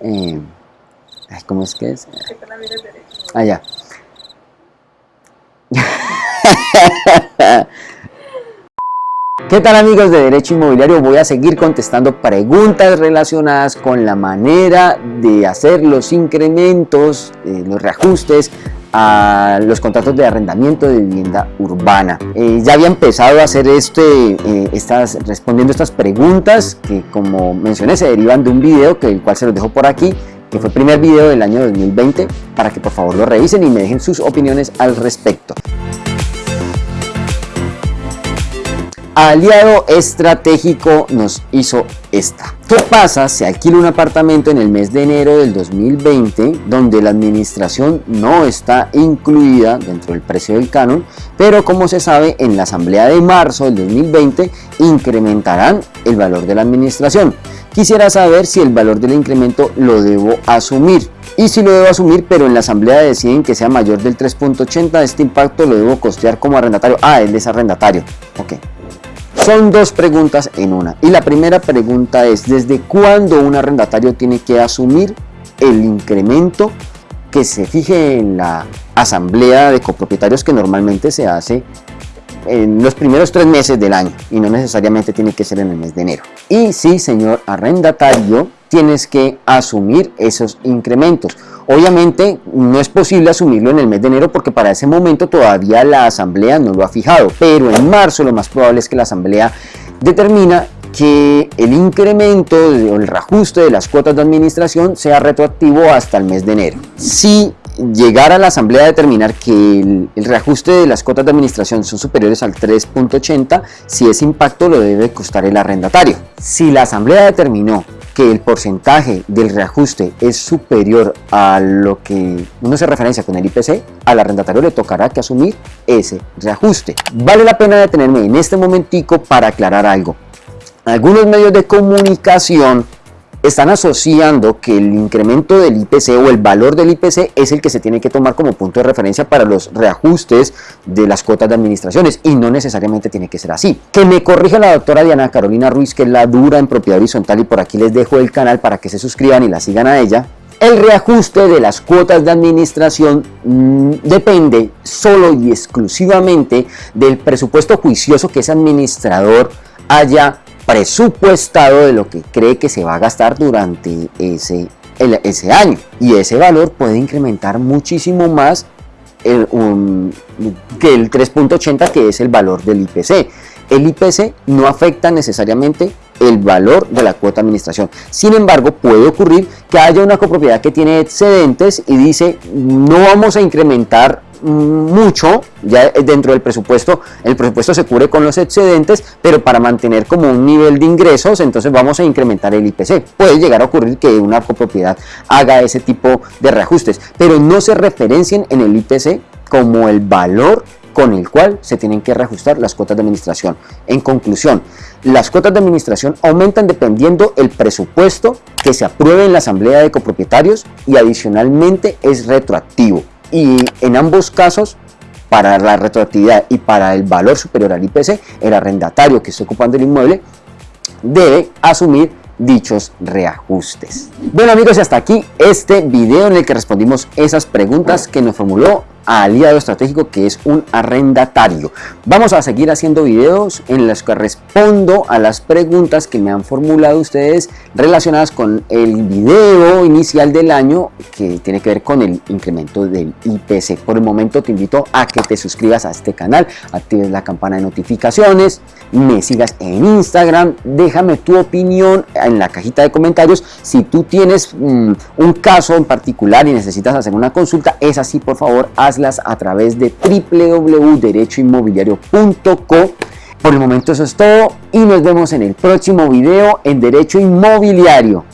eh, ¿cómo es que es? Ah, ¿Qué tal amigos de Derecho Inmobiliario? Voy a seguir contestando preguntas relacionadas con la manera de hacer los incrementos, eh, los reajustes a los contratos de arrendamiento de vivienda urbana. Eh, ya había empezado a hacer este, eh, estas, respondiendo estas preguntas que como mencioné se derivan de un video que el cual se los dejo por aquí que fue el primer video del año 2020 para que por favor lo revisen y me dejen sus opiniones al respecto. Aliado estratégico nos hizo esta. ¿Qué pasa si alquila un apartamento en el mes de enero del 2020 donde la administración no está incluida dentro del precio del canon, pero como se sabe en la asamblea de marzo del 2020 incrementarán el valor de la administración? Quisiera saber si el valor del incremento lo debo asumir y si lo debo asumir pero en la asamblea deciden que sea mayor del 3.80 este impacto lo debo costear como arrendatario ah él es arrendatario ok son dos preguntas en una. Y la primera pregunta es, ¿desde cuándo un arrendatario tiene que asumir el incremento que se fije en la asamblea de copropietarios que normalmente se hace en los primeros tres meses del año y no necesariamente tiene que ser en el mes de enero. Y sí, señor arrendatario, tienes que asumir esos incrementos. Obviamente no es posible asumirlo en el mes de enero porque para ese momento todavía la asamblea no lo ha fijado, pero en marzo lo más probable es que la asamblea determina que el incremento o el reajuste de las cuotas de administración sea retroactivo hasta el mes de enero. Si llegar a la asamblea a determinar que el, reajuste de las cuotas de administración son superiores al 3.80, si ese impacto lo debe costar el arrendatario. Si la asamblea determinó que el porcentaje del reajuste es superior a lo que uno se referencia con el IPC, al arrendatario le tocará que asumir ese reajuste. Vale la pena detenerme en este momentico para aclarar algo. Algunos medios de comunicación están asociando que el incremento del IPC o el valor del IPC es el que se tiene que tomar como punto de referencia para los reajustes de las cuotas de administraciones y no necesariamente tiene que ser así. Que me corrija la doctora Diana Carolina Ruiz, que es la dura en propiedad horizontal y por aquí les dejo el canal para que se suscriban y la sigan a ella. El reajuste de las cuotas de administración mm, depende solo y exclusivamente del presupuesto juicioso que ese administrador haya presupuestado de lo que cree que se va a gastar durante ese, ese año y ese valor puede incrementar muchísimo más el, que el 3.80 que es el valor del IPC. El IPC no afecta necesariamente el valor de la cuota de administración. Sin embargo, puede ocurrir que haya una copropiedad que tiene excedentes y dice no vamos a incrementar mucho ya dentro del presupuesto el presupuesto se cubre con los excedentes pero para mantener como un nivel de ingresos entonces vamos a incrementar el IPC puede llegar a ocurrir que una copropiedad haga ese tipo de reajustes pero no se referencien en el IPC como el valor con el cual se tienen que reajustar las cuotas de administración. En conclusión, las cuotas de administración aumentan dependiendo el presupuesto que se apruebe en la asamblea de copropietarios y adicionalmente es retroactivo y en ambos casos para la retroactividad y para el valor superior al IPC, el arrendatario que está ocupando el inmueble debe asumir dichos reajustes. Bueno amigos, hasta aquí este video en el que respondimos esas preguntas que nos formuló aliado estratégico que es un arrendatario. Vamos a seguir haciendo videos en los que respondo a las preguntas que me han formulado ustedes relacionadas con el video inicial del año que tiene que ver con el incremento del IPC. Por el momento te invito a que te suscribas a este canal, actives la campana de notificaciones, me sigas en Instagram, déjame tu opinión en la cajita de comentarios. Si tú tienes mm, un caso en particular y necesitas hacer una consulta, es así por favor, haz a través de www.derechoinmobiliario.co. Por el momento eso es todo y nos vemos en el próximo video en Derecho Inmobiliario.